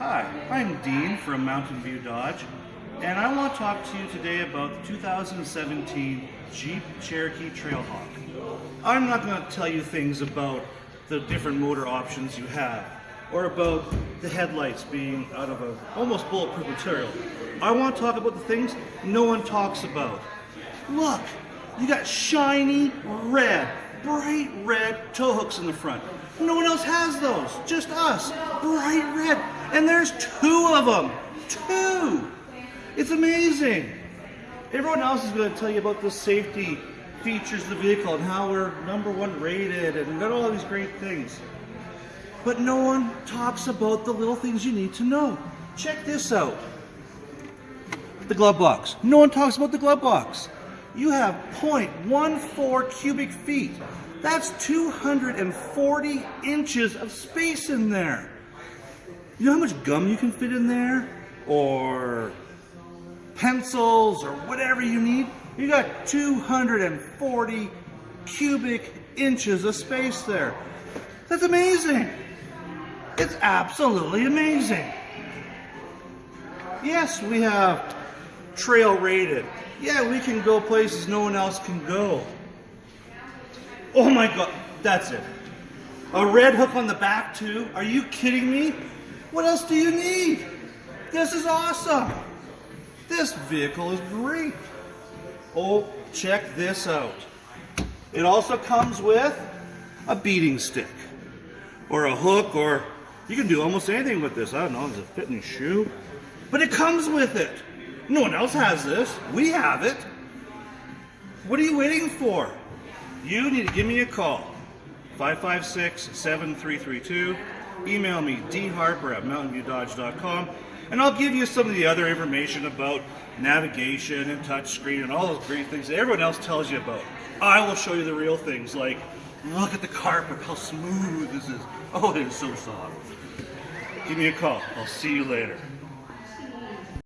Hi, I'm Dean from Mountain View Dodge, and I want to talk to you today about the 2017 Jeep Cherokee Trailhawk. I'm not going to tell you things about the different motor options you have, or about the headlights being out of a almost bulletproof material. I want to talk about the things no one talks about. Look, you got shiny red, bright red tow hooks in the front. No one else has those, just us. Bright red. And there's two of them. Two. It's amazing. Everyone else is going to tell you about the safety features of the vehicle and how we're number one rated and got all these great things. But no one talks about the little things you need to know. Check this out. The glove box. No one talks about the glove box. You have 0.14 cubic feet. That's 240 inches of space in there. You know how much gum you can fit in there? Or pencils or whatever you need? You got 240 cubic inches of space there. That's amazing. It's absolutely amazing. Yes, we have trail rated. Yeah, we can go places no one else can go. Oh my God, that's it. A red hook on the back too? Are you kidding me? What else do you need? This is awesome. This vehicle is great. Oh, check this out. It also comes with a beating stick or a hook or you can do almost anything with this. I don't know, does it fit in your shoe? But it comes with it. No one else has this. We have it. What are you waiting for? you need to give me a call. 556-7332. Email me, dharper at mountainviewdodge.com, and I'll give you some of the other information about navigation and touchscreen and all those great things that everyone else tells you about. I will show you the real things, like look at the carpet, how smooth this is. Oh, it is so soft. Give me a call. I'll see you later.